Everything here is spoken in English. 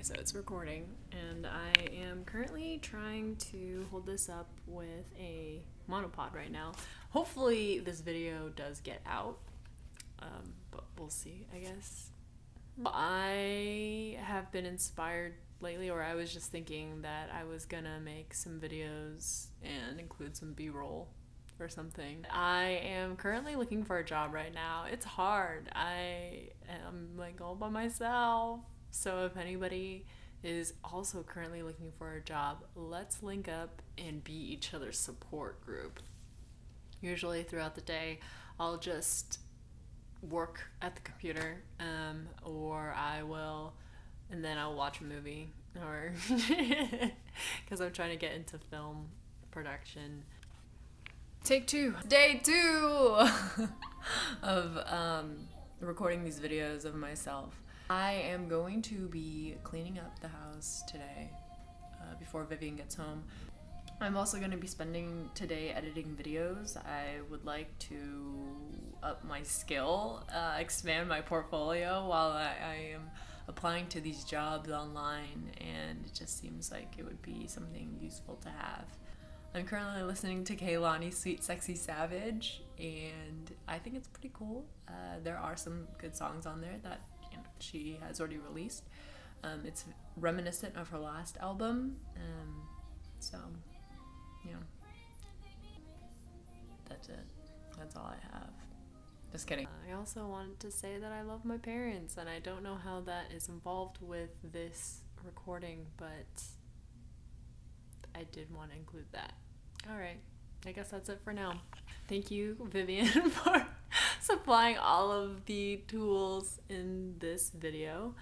Okay, so it's recording, and I am currently trying to hold this up with a monopod right now. Hopefully, this video does get out, um, but we'll see, I guess. I have been inspired lately, or I was just thinking that I was gonna make some videos and include some b roll or something. I am currently looking for a job right now. It's hard. I am like all by myself. So if anybody is also currently looking for a job, let's link up and be each other's support group. Usually throughout the day, I'll just work at the computer um, or I will and then I'll watch a movie or because I'm trying to get into film production. Take two. Day two of um, recording these videos of myself. I am going to be cleaning up the house today uh, before Vivian gets home. I'm also going to be spending today editing videos. I would like to up my skill, uh, expand my portfolio while I, I am applying to these jobs online, and it just seems like it would be something useful to have. I'm currently listening to Kehlani's Sweet Sexy Savage, and I think it's pretty cool. Uh, there are some good songs on there that she has already released. Um, it's reminiscent of her last album, um, so yeah, that's it. That's all I have. Just kidding. I also wanted to say that I love my parents, and I don't know how that is involved with this recording, but I did want to include that. All right, I guess that's it for now. Thank you, Vivian, for supplying all of the tools in this video.